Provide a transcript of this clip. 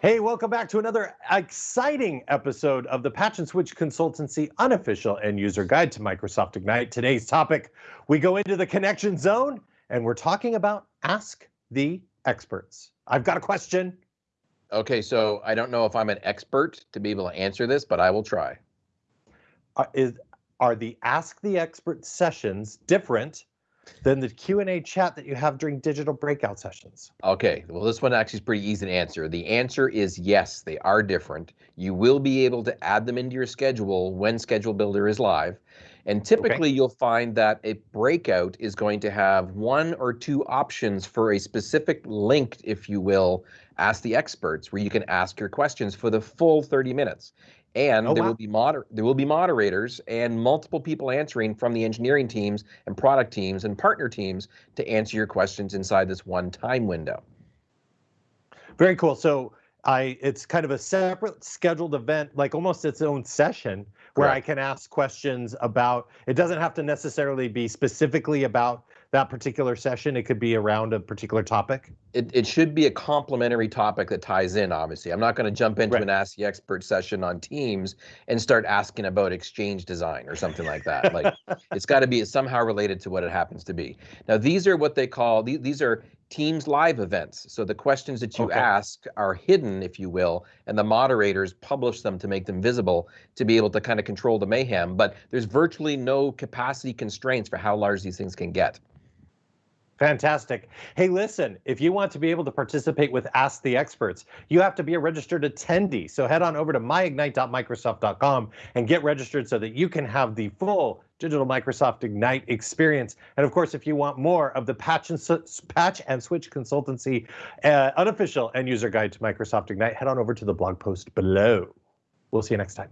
Hey, welcome back to another exciting episode of the Patch and Switch Consultancy unofficial end user guide to Microsoft Ignite. Today's topic, we go into the connection zone and we're talking about Ask the Experts. I've got a question. Okay, so I don't know if I'm an expert to be able to answer this, but I will try. Uh, is, are the Ask the Expert sessions different than the Q&A chat that you have during digital breakout sessions? Okay, well, this one actually is pretty easy to answer. The answer is yes, they are different. You will be able to add them into your schedule when Schedule Builder is live. And typically, okay. you'll find that a breakout is going to have one or two options for a specific link, if you will, ask the experts, where you can ask your questions for the full 30 minutes and oh, there wow. will be moder- there will be moderators and multiple people answering from the engineering teams and product teams and partner teams to answer your questions inside this one time window. Very cool. So I it's kind of a separate scheduled event, like almost its own session where I can ask questions about it doesn't have to necessarily be specifically about that particular session? It could be around a particular topic? It, it should be a complementary topic that ties in, obviously. I'm not going to jump into right. an Ask the Expert session on Teams and start asking about exchange design or something like that. Like it's got to be somehow related to what it happens to be. Now, these are what they call, these, these are Teams live events. So the questions that you okay. ask are hidden, if you will, and the moderators publish them to make them visible to be able to kind of control the mayhem. But there's virtually no capacity constraints for how large these things can get. Fantastic. Hey, listen, if you want to be able to participate with Ask the Experts, you have to be a registered attendee. So head on over to myignite.microsoft.com and get registered so that you can have the full digital Microsoft Ignite experience. And of course, if you want more of the patch and, patch and switch consultancy uh, unofficial end user guide to Microsoft Ignite, head on over to the blog post below. We'll see you next time.